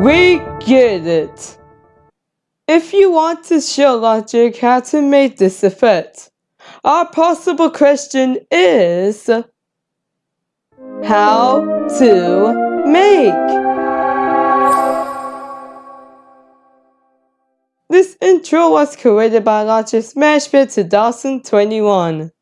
We get it. If you want to show logic how to make this effect, our possible question is how to make. This intro was created by Logic Smashpit 2021.